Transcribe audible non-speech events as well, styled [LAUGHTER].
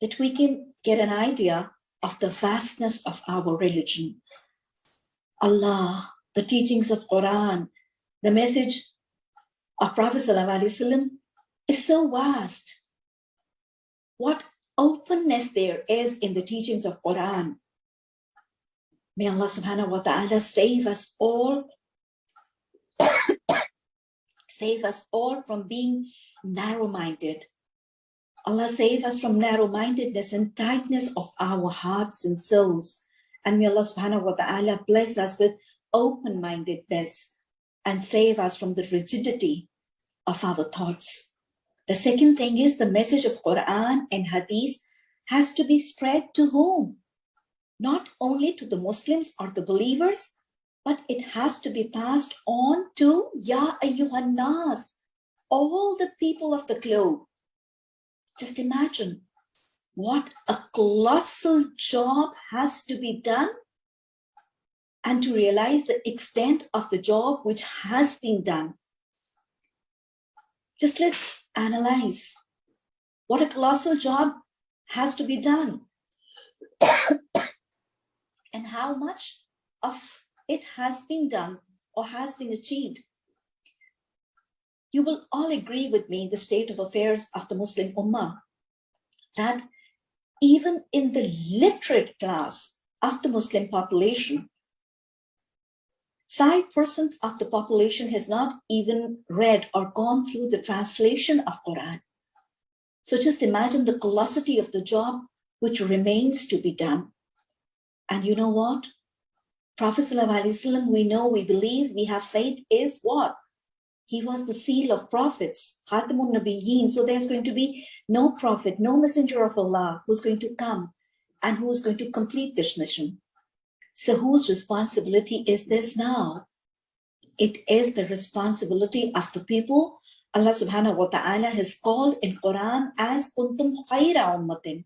that we can get an idea of the vastness of our religion. Allah, the teachings of Quran, the message of Prophet ﷺ is so vast. What openness there is in the teachings of Quran. May Allah subhanahu wa ta'ala save us all, [COUGHS] save us all from being narrow-minded. Allah save us from narrow-mindedness and tightness of our hearts and souls. And may Allah subhanahu wa ta'ala bless us with open-mindedness and save us from the rigidity of our thoughts. The second thing is the message of Quran and Hadith has to be spread to whom? Not only to the Muslims or the believers, but it has to be passed on to Ya Ayyuhan Nas, all the people of the globe. Just imagine what a colossal job has to be done and to realize the extent of the job which has been done. Just let's analyze what a colossal job has to be done [COUGHS] and how much of it has been done or has been achieved. You will all agree with me the state of affairs of the Muslim Ummah that even in the literate class of the Muslim population, 5% of the population has not even read or gone through the translation of Quran. So just imagine the colossity of the job which remains to be done. And you know what? Prophet ﷺ, we know, we believe, we have faith is what? He was the seal of prophets, Khatamun Nabiyyin. So there's going to be no prophet, no messenger of Allah who's going to come and who is going to complete this mission. So whose responsibility is this now? It is the responsibility of the people Allah subhanahu wa ta'ala has called in Quran as kuntum khayra ummatin.